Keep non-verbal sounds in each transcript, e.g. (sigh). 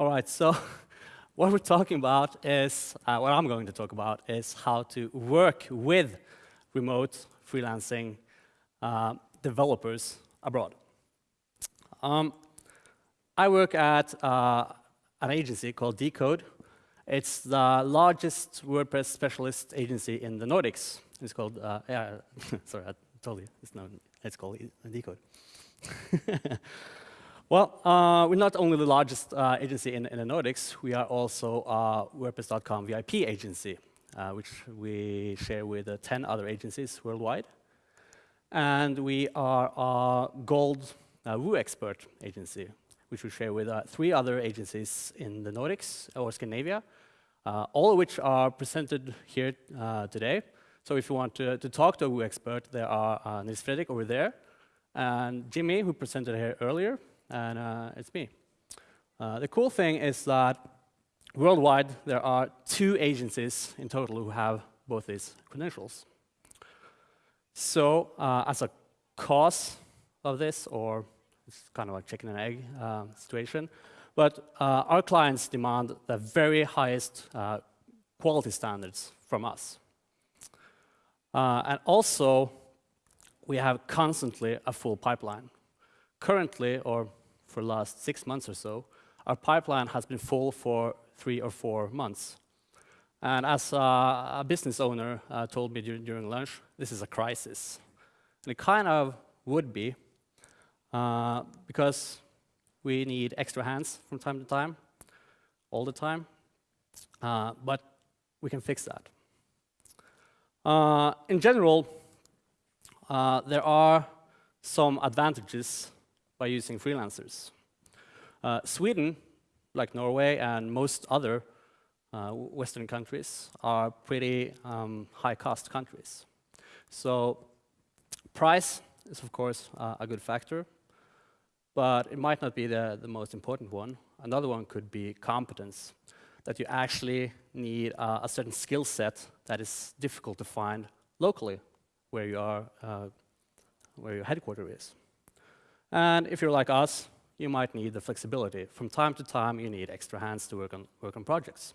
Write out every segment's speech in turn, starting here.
All right, so (laughs) what we're talking about is, uh, what I'm going to talk about is how to work with remote freelancing uh, developers abroad. Um, I work at uh, an agency called Dekode. It's the largest WordPress specialist agency in the Nordics. It's called, uh, yeah, (laughs) sorry, I told you, it's, not, it's called Dekode. (laughs) well, uh, we're not only the largest uh, agency in, in, the Nordics, we are also a WordPress.com VIP agency, uh, which we share with uh, 10 other agencies worldwide. And we are a gold uh, WooExpert agency, which we share with uh, three other agencies in the Nordics or Scandinavia, all of which are presented here today. So if you want to, to talk to a WooExpert, there are Nils Fredrik over there, and Jimmy, who presented here earlier, and uh, it's me. the cool thing is that worldwide, there are two agencies in total who have both these credentials. So as a cause of this, or it's kind of a chicken and egg uh, situation. But uh, our clients demand the very highest uh, quality standards from us. Uh, and also, we have constantly a full pipeline. Currently, or for the last six months or so, our pipeline has been full for three or four months. And as a business owner uh, told me during lunch, this is a crisis. And it kind of would be, uh, because we need extra hands from time to time, all the time, uh, but we can fix that. Uh, in general, uh, there are some advantages by using freelancers. Uh, Sweden, like Norway and most other uh, Western countries, are pretty um, high-cost countries. So price is, of course, a good factor but it might not be the, the most important one. Another one could be competence, that you actually need uh, a certain skill set that is difficult to find locally where you are, uh, where your headquarters is. And if you're like us, you might need the flexibility. From time to time, you need extra hands to work on, work on projects.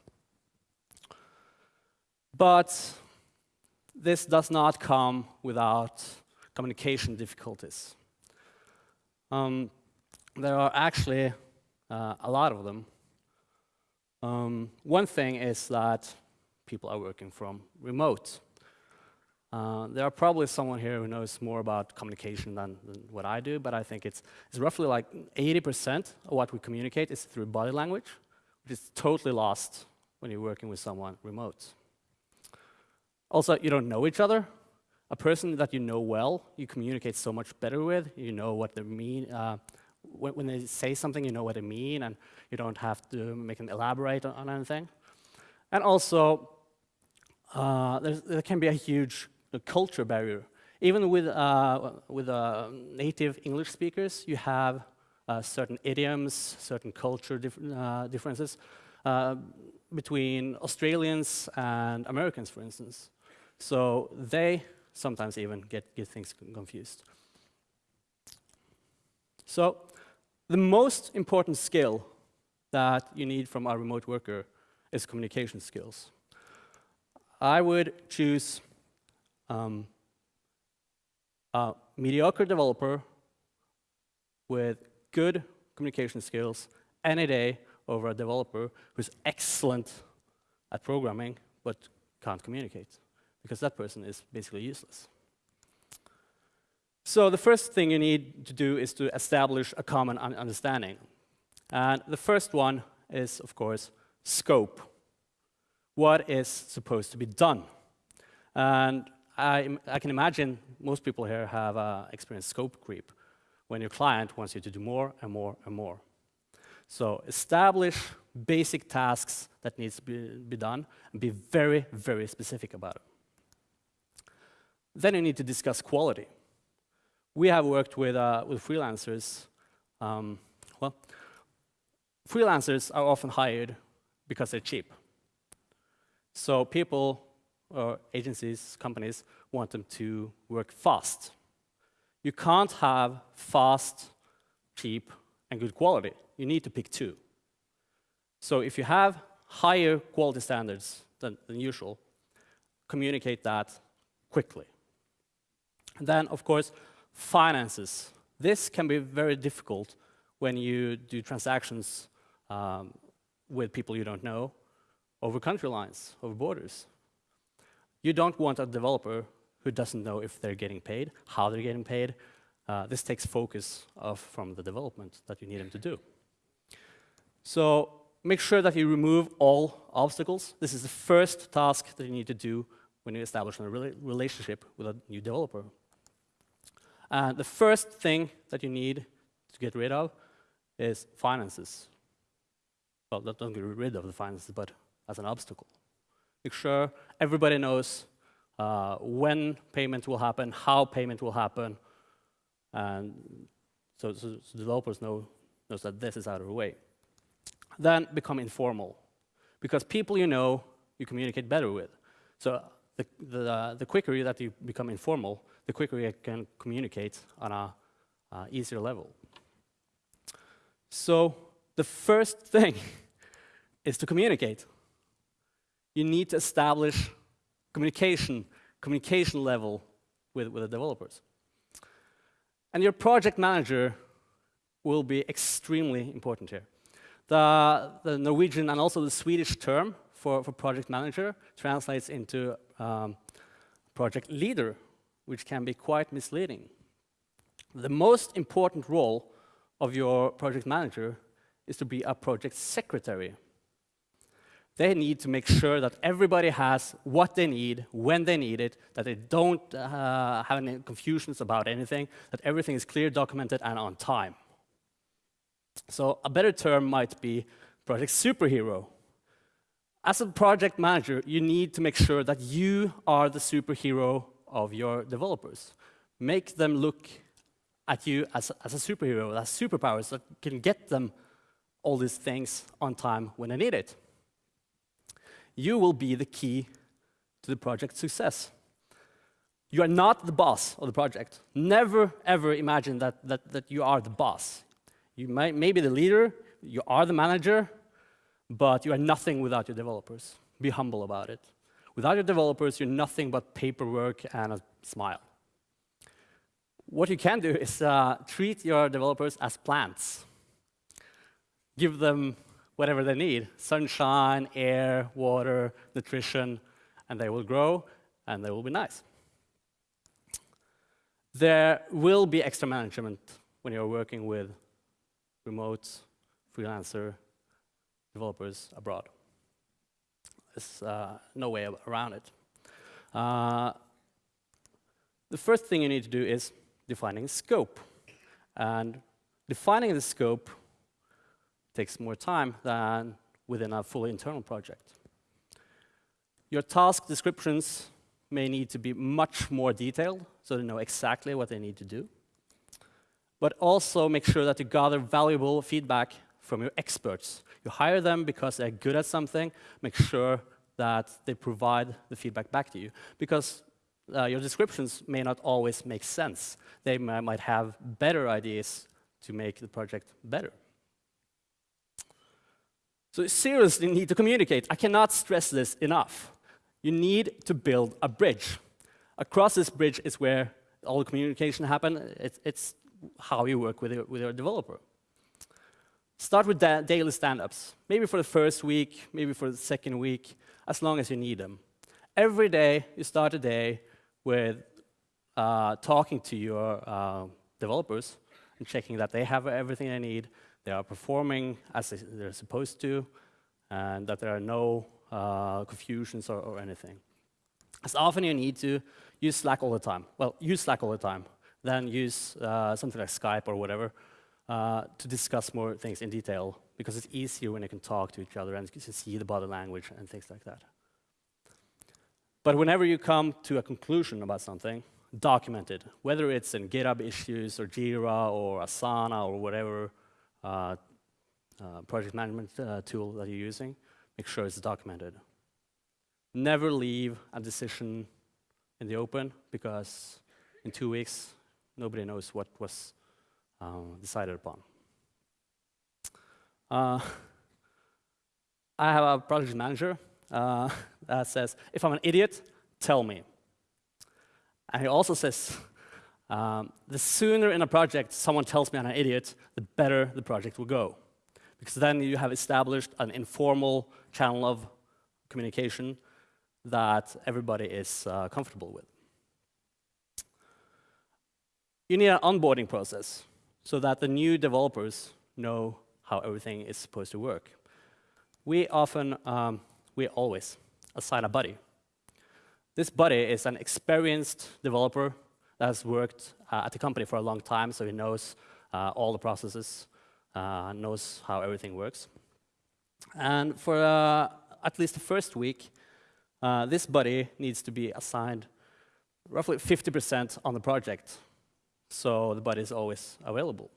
But this does not come without communication difficulties. Um, there are actually uh, a lot of them. Um, one thing is that people are working from remote. Uh, there are probably someone here who knows more about communication than, than what I do, but I think it's, it's roughly like 80% of what we communicate is through body language, which is totally lost when you're working with someone remote. Also, you don't know each other. A person that you know well, you communicate so much better with. You know what they mean, uh, when, when, they say something, you know what they mean, and you don't have to make them elaborate on, on anything. And also, uh, there can be a huge uh, culture barrier. Even with, uh, with uh, native English speakers, you have uh, certain idioms, certain culture dif uh, differences between Australians and Americans, for instance. So they sometimes even get, get things confused. So the most important skill that you need from a remote worker is communication skills. I would choose um, a mediocre developer with good communication skills any day over a developer who's excellent at programming but can't communicate, because that person is basically useless. So the first thing you need to do is to establish a common un understanding. And the first one is, of course, scope. What is supposed to be done? And I, I can imagine most people here have uh, experienced scope creep, when your client wants you to do more and more and more. So establish basic tasks that needs to be, be done, and be very, very specific about it. Then you need to discuss quality we have worked with, uh, with freelancers. Um, well, freelancers are often hired because they're cheap. So people or agencies, companies, want them to work fast. You can't have fast, cheap, and good quality. You need to pick two. So if you have higher quality standards than, than usual, communicate that quickly. And then, of course, finances. This can be very difficult when you do transactions um, with people you don't know over country lines, over borders. You don't want a developer who doesn't know if they're getting paid, how they're getting paid. Uh, this takes focus off from the development that you need them to do. So make sure that you remove all obstacles. This is the first task that you need to do when you establish a relationship with a new developer. Uh, the first thing that you need to get rid of is finances. Well, don't get rid of the finances, but as an obstacle. Make sure everybody knows uh, when payment will happen, how payment will happen, and so, so, so developers know knows that this is out of the way. Then become informal, because people you know you communicate better with. So the, the, uh, the quicker that you become informal, the quicker you can communicate on a uh, easier level. So the first (laughs) thing is to communicate. You need to establish communication, communication level with, with the developers. And your project manager will be extremely important here. The, the Norwegian and also the Swedish term for, for project manager translates into um, project leader, which can be quite misleading. The most important role of your project manager is to be a project secretary. They need to make sure that everybody has what they need, when they need it, that they don't uh, have any confusions about anything, that everything is clear, documented, and on time. So a better term might be project superhero. As a project manager, you need to make sure that you are the superhero of your developers. Make them look at you as, as a superhero, as superpowers that can get them all these things on time when they need it. You will be the key to the project's success. You are not the boss of the project. Never, ever imagine that, that, that you are the boss. You may, may be the leader, you are the manager, but you are nothing without your developers. Be humble about it. Without your developers, you're nothing but paperwork and a smile. What you can do is uh, treat your developers as plants. Give them whatever they need, sunshine, air, water, nutrition, and they will grow and they will be nice. There will be extra management when you're working with remote freelancer developers abroad. There's uh, no way around it. Uh, the first thing you need to do is defining scope. And defining the scope takes more time than within a fully internal project. Your task descriptions may need to be much more detailed, so they know exactly what they need to do. But also make sure that you gather valuable feedback from your experts. You hire them because they're good at something, make sure that they provide the feedback back to you. Because uh, your descriptions may not always make sense. They might have better ideas to make the project better. So you seriously need to communicate. I cannot stress this enough. You need to build a bridge. Across this bridge is where all the communication happens. It's, it's how you work with your, with your developer. Start with da daily stand-ups, maybe for the first week, maybe for the second week, as long as you need them. Every day, you start a day with uh, talking to your uh, developers and checking that they have everything they need, they are performing as they're supposed to, and that there are no uh, confusions or, or anything. As often you need to use Slack all the time. Well, use Slack all the time. Then use uh, something like Skype or whatever uh, to discuss more things in detail because it's easier when you can talk to each other and you can see the body language and things like that. But whenever you come to a conclusion about something, document it, whether it's in GitHub issues or Jira or Asana or whatever uh, uh, project management uh, tool that you're using, make sure it's documented. Never leave a decision in the open because in two weeks, nobody knows what was um, decided upon. Uh, I have a project manager uh, that says, if I'm an idiot, tell me. And he also says, um, the sooner in a project someone tells me I'm an idiot, the better the project will go. Because then you have established an informal channel of communication that everybody is uh, comfortable with. You need an onboarding process so that the new developers know how everything is supposed to work. We often, um, we always assign a buddy. This buddy is an experienced developer has worked uh, at the company for a long time, so he knows uh, all the processes, uh, knows how everything works. And for uh, at least the first week, uh, this buddy needs to be assigned roughly 50% on the project, so the buddy is always available.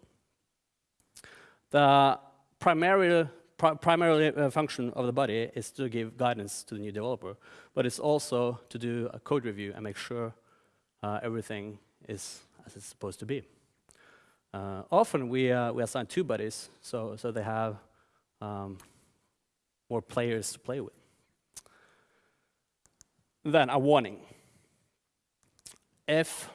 The primary, pri primary uh, function of the buddy is to give guidance to the new developer, but it's also to do a code review and make sure uh, everything is as it's supposed to be. Uh, often we, uh, we assign two buddies, so, so they have um, more players to play with. Then a warning. If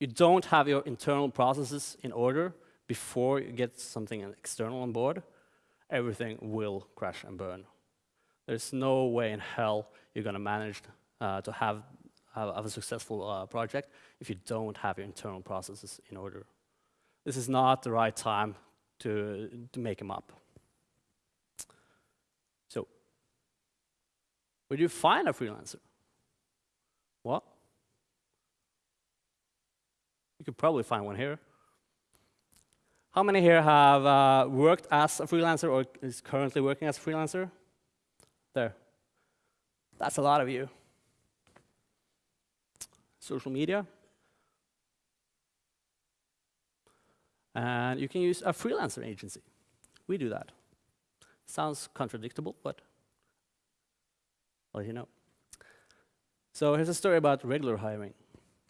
you don't have your internal processes in order before you get something external on board, everything will crash and burn. There's no way in hell you're going to manage uh, to have, have, have, a successful uh, project if you don't have your internal processes in order. This is not the right time to, to make them up. So, where do you find a freelancer? What? You could probably find one here. How many here have uh, worked as a freelancer or is currently working as a freelancer? There. That's a lot of you. Social media. And you can use a freelancer agency. We do that. Sounds contradictable, but I'll let you know. So here's a story about regular hiring.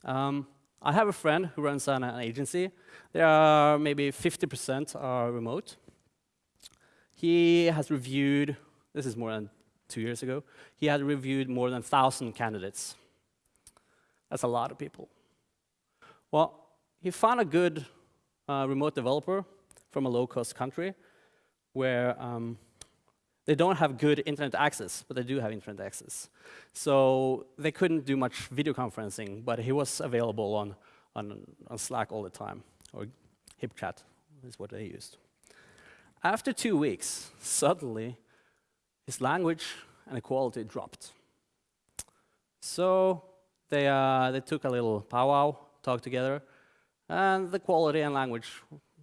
Um, I have a friend who runs an, an agency. There are maybe 50% are remote. He has reviewed, this is more than two years ago, he had reviewed more than 1,000 candidates. That's a lot of people. Well, he found a good uh, remote developer from a low-cost country where um, they don't have good internet access, but they do have internet access. So they couldn't do much video conferencing, but he was available on, on, on Slack all the time, or HipChat is what they used. After two weeks, suddenly, his language and quality dropped. So they, uh, they took a little powwow, talked together, and the quality and language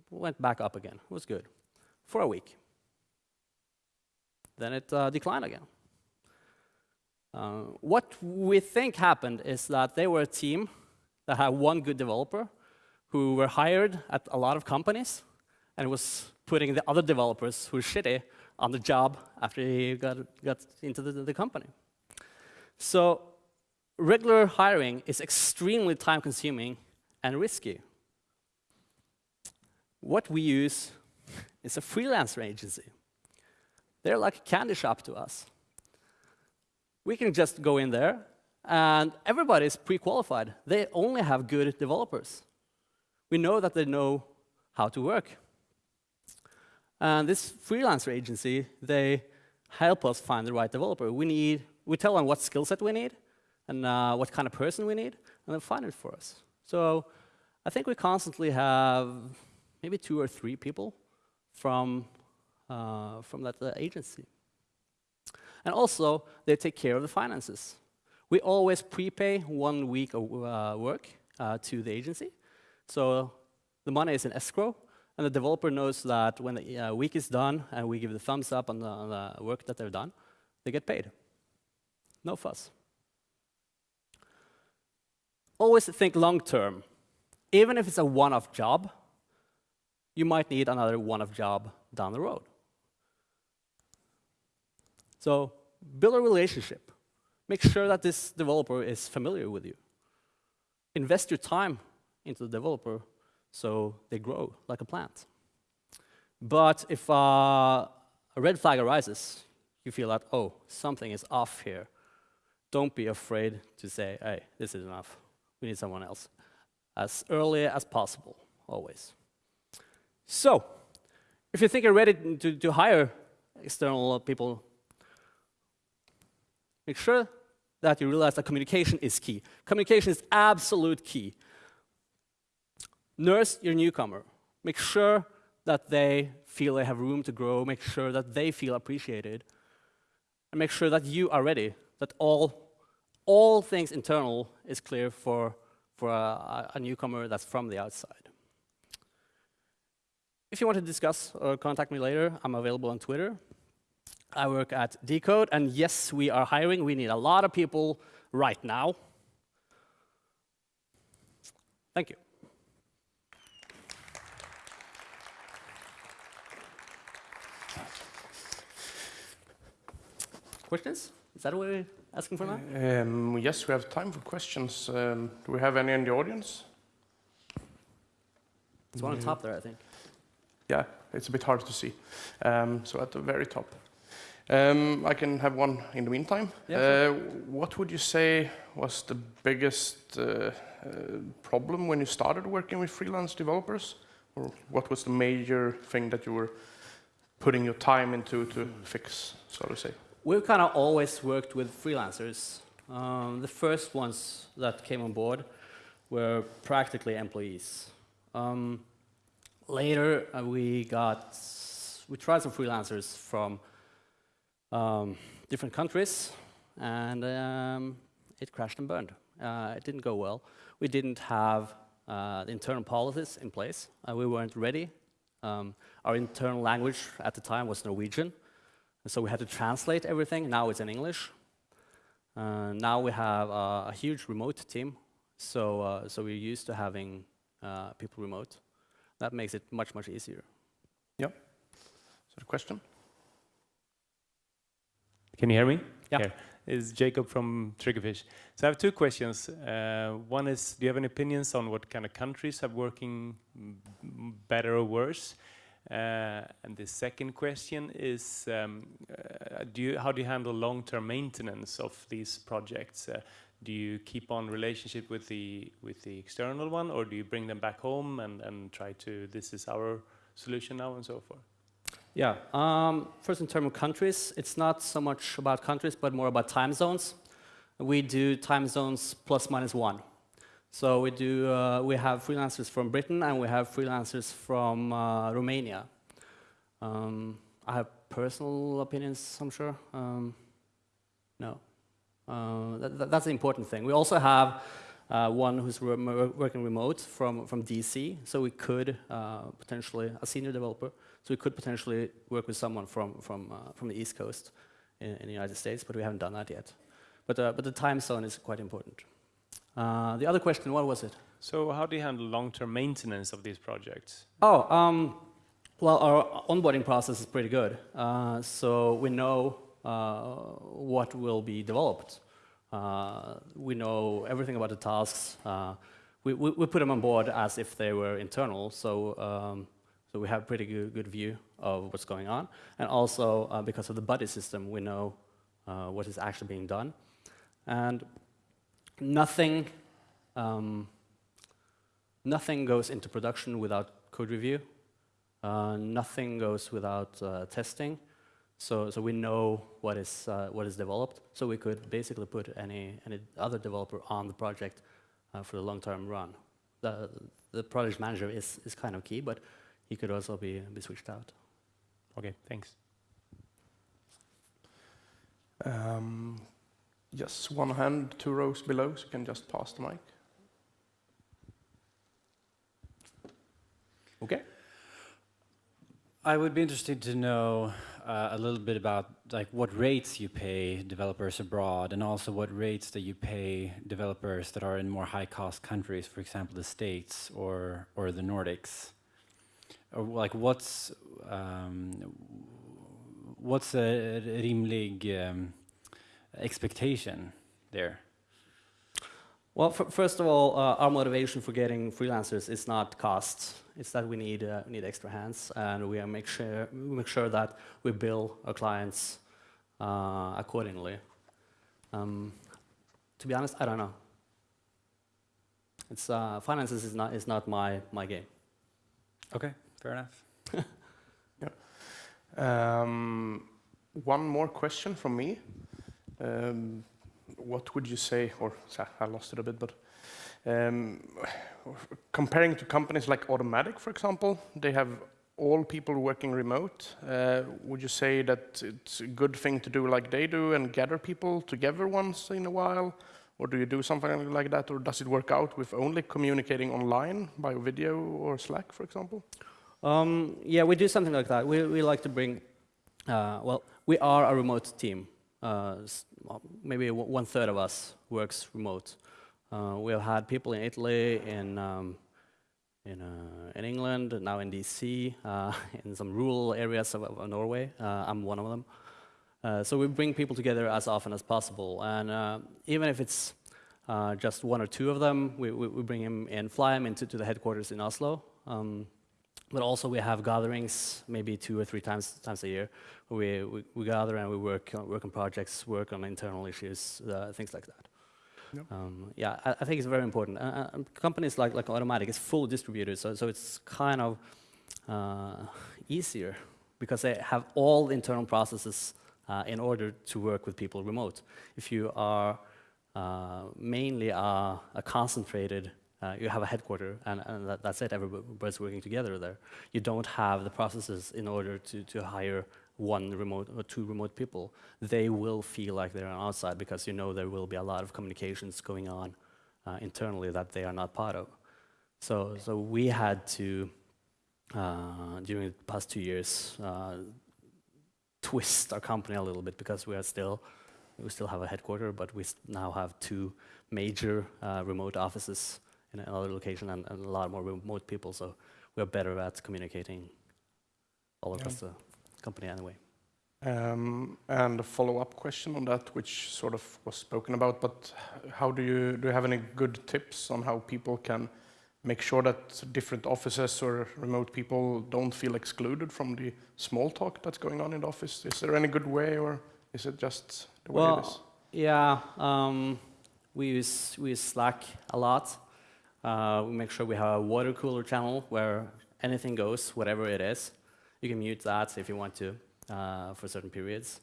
went back up again. It was good for a week then it uh, declined again. Uh, what we think happened is that they were a team that had one good developer who were hired at a lot of companies and was putting the other developers who were shitty on the job after he got, got into the, the company. So regular hiring is extremely time-consuming and risky. What we use is a freelancer agency. They're like a candy shop to us. We can just go in there, and everybody is pre-qualified. They only have good developers. We know that they know how to work. And this freelancer agency, they help us find the right developer. We, need, we tell them what skill set we need and uh, what kind of person we need, and they find it for us. So I think we constantly have maybe two or three people from uh, from that uh, agency. And also, they take care of the finances. We always prepay one week of uh, work uh, to the agency. So the money is in escrow, and the developer knows that when the uh, week is done and we give the thumbs up on the, on the work that they've done, they get paid. No fuss. Always think long term. Even if it's a one-off job, you might need another one-off job down the road. So build a relationship. Make sure that this developer is familiar with you. Invest your time into the developer so they grow like a plant. But if uh, a red flag arises, you feel that, oh, something is off here, don't be afraid to say, hey, this is enough. We need someone else. As early as possible, always. So, if you think you're ready to, to hire external people, make sure that you realize that communication is key. Communication is absolute key. Nurse your newcomer. Make sure that they feel they have room to grow, make sure that they feel appreciated, and make sure that you are ready, that all, all things internal is clear for, for a, a newcomer that's from the outside. If you want to discuss or contact me later, I'm available on Twitter. I work at Dekode, and yes, we are hiring. We need a lot of people right now. Thank you. Questions? Is that what we're asking for now? Um, yes, we have time for questions. Um, do we have any in the audience? It's one on top there, I think. Yeah, it's a bit hard to see. Um, so at the very top. Um, I can have one in the meantime. Yeah, uh, what would you say was the biggest uh, uh, problem when you started working with freelance developers? Or what was the major thing that you were putting your time into to fix, so to say? We've kind of always worked with freelancers. Um, the first ones that came on board were practically employees. Um, later, uh, we got we tried some freelancers from um, different countries, and um, it crashed and burned. Uh, it didn't go well. We didn't have uh, internal policies in place. Uh, we weren't ready. Um, our internal language at the time was Norwegian, so we had to translate everything. Now it's in English. Uh, now we have a huge remote team, so uh, so we're used to having uh, people remote. That makes it much much easier. Yep. So the question? Can you hear me? Yeah. Here. Is Jacob from Triggerfish. So I have two questions. Uh, one is, do you have any opinions on what kind of countries are working better or worse? Uh, and the second question is, um, uh, do you, how do you handle long-term maintenance of these projects? Uh, do you keep on relationship with the with the external one, or do you bring them back home and, and try to, this is our solution now and so forth? Yeah. Um, first, in terms of countries, it's not so much about countries, but more about time zones. We do time zones plus minus one. So we do. Uh, we have freelancers from Britain and we have freelancers from uh, Romania. Um, I have personal opinions. I'm sure. Um, no, uh, that, that's the important thing. We also have uh, one who's re working remote from from DC, so we could uh, potentially a senior developer so we could potentially work with someone from, from, uh, from the East Coast in, in, the United States, but we haven't done that yet. But, but the time zone is quite important. Uh, the other question, what was it? So how do you handle long-term maintenance of these projects? Oh, um, well, our onboarding process is pretty good. Uh, so we know uh, what will be developed. Uh, we know everything about the tasks. We, we, we, put them on board as if they were internal. So um, so we have a pretty good, good view of what's going on. And also, uh, because of the buddy system, we know uh, what is actually being done. And nothing, um, nothing goes into production without code review. Uh, nothing goes without uh, testing. So, so we know what is, uh, what is developed. So we could basically put any, any other developer on the project uh, for the long-term run. The, the project manager is, is kind of key, but he could also be, be switched out. Okay, thanks. Um, yes, one hand, two rows below, so you can just pass the mic. Okay. I would be interested to know uh, a little bit about like what rates you pay developers abroad and also what rates that you pay developers that are in more high cost countries, for example, the States or, or the Nordics or like what's um, what's a rimlig um, expectation there? Well, f- first of all, uh, our motivation for getting freelancers is not cost. It's that we need uh, need extra hands, and we make sure we make sure that we bill our clients uh, accordingly. Um, to be honest, I don't know. It's uh, finances is not is not my my game. Okay, fair enough. (laughs) Um, one more question from me. Um, what would you say, or I lost it a bit, but um, comparing to companies like Automattic, for example, they have all people working remote. Uh, would you say that it's a good thing to do like they do and gather people together once in a while? Or do you do something like that, or does it work out with only communicating online by video or Slack, for example? Um, yeah, we do something like that. We, we like to bring, uh, well, we are a remote team. Uh, maybe one third of us works remote. Uh, we have had people in Italy, in, um, in, uh, in England, now in DC, uh, (laughs) in some rural areas of, of Norway. Uh, I'm one of them. Uh, so we bring people together as often as possible. And even if it's just one or two of them, we, we, we bring them in, fly them into to the headquarters in Oslo. Um, but also we have gatherings, maybe two or three times times a year, where we, we, we gather and we work on, work on projects, work on internal issues, uh, things like that. Yep. Um, yeah, I, I think it's very important. Uh, uh, companies like like Automattic is fully distributed, so so it's kind of uh, easier because they have all the internal processes uh, in order to work with people remote. If you are uh, mainly a, a concentrated, uh, you have a headquarter and, and that, that's it, everybody's working together there. You don't have the processes in order to, to hire one remote or two remote people. They will feel like they're on outside because you know there will be a lot of communications going on uh, internally that they are not part of. So, so we had to, uh, during the past two years, uh, twist our company a little bit because we are still we still have a headquarter, but we now have two major uh, remote offices in another location and, and a lot more remote people. So we are better at communicating all across the company anyway. Um, and a follow-up question on that, which sort of was spoken about, but how do you do you have any good tips on how people can make sure that different offices or remote people don't feel excluded from the small talk that's going on in the office? Is there any good way, or is it just the way it is? Well, yeah, um, we use we use Slack a lot. Uh, we make sure we have a water cooler channel where anything goes, whatever it is. You can mute that if you want to uh, for certain periods.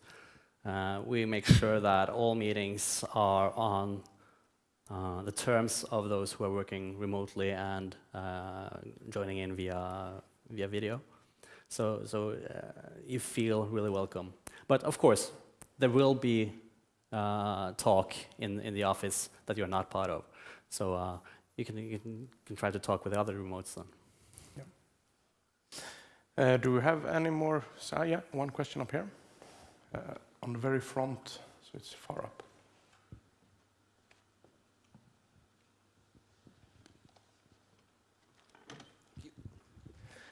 Uh, we make sure that all meetings are on uh, the terms of those who are working remotely and uh, joining in via via video. So so uh, you feel really welcome. But of course, there will be talk in, in the office that you're not part of. So you, can, you can, can try to talk with the other remotes then. Uh, do we have any more? So, yeah, one question up here, uh, on the very front, so it's far up.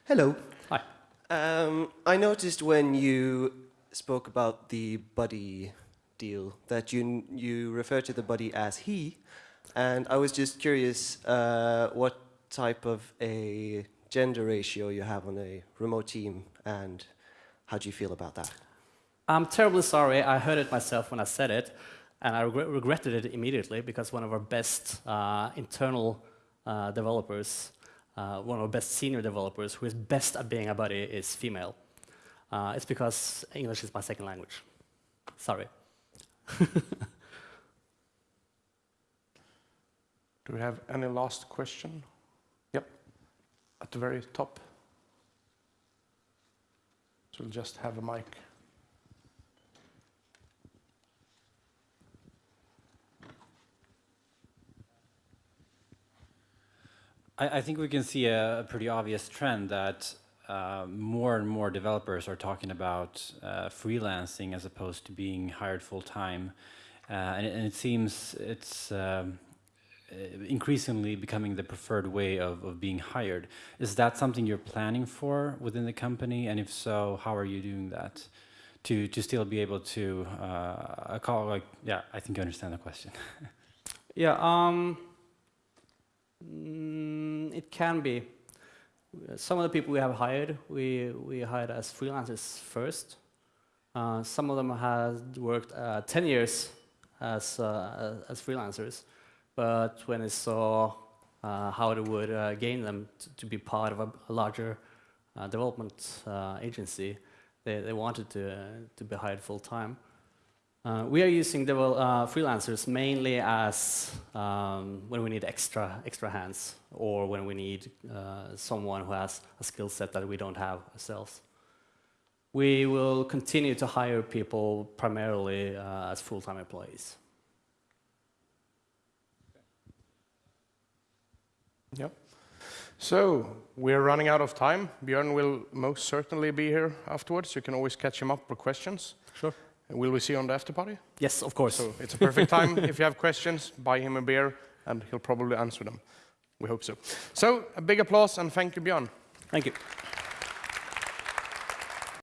Hello. Hi. Um, I noticed when you spoke about the buddy deal that you you refer to the buddy as he, and I was just curious uh, what type of a gender ratio you have on a remote team, and how do you feel about that? I'm terribly sorry. I heard it myself when I said it, and I regret, regretted it immediately because one of our best uh, internal uh, developers, uh, one of our best senior developers, who is best at being a buddy, is female. Uh, it's because English is my second language. Sorry. (laughs) Do we have any last question? Yep, at the very top. So we'll just have a mic. I, I think we can see a, a pretty obvious trend that uh, more and more developers are talking about uh, freelancing as opposed to being hired full time, uh, and, it- and it seems it's um, increasingly becoming the preferred way of, of being hired. Is that something you're planning for within the company, and if so, how are you doing that? To, to still be able to uh, call like yeah I think you understand the question. (laughs) Yeah, um, Mm, it can be. Uh, Some of the people we have hired, we, we hired as freelancers first. Uh, some of them had worked uh, 10 years as, uh, as freelancers, but when they saw uh, how it would uh, gain them to, be part of a, a larger uh, development uh, agency, they, they wanted to, uh, to be hired full time. Uh, we are using freelancers mainly as um, when we need extra extra hands or when we need someone who has a skill set that we don't have ourselves. We will continue to hire people primarily as full-time employees. Yep. So we're running out of time. Björn will most certainly be here afterwards. You can always catch him up for questions. Sure. Will we see you on the after party? Yes, of course. So it's a perfect time. (laughs) if you have questions, buy him a beer and he'll probably answer them. We hope so. So a big applause and thank you, Björn. Thank you.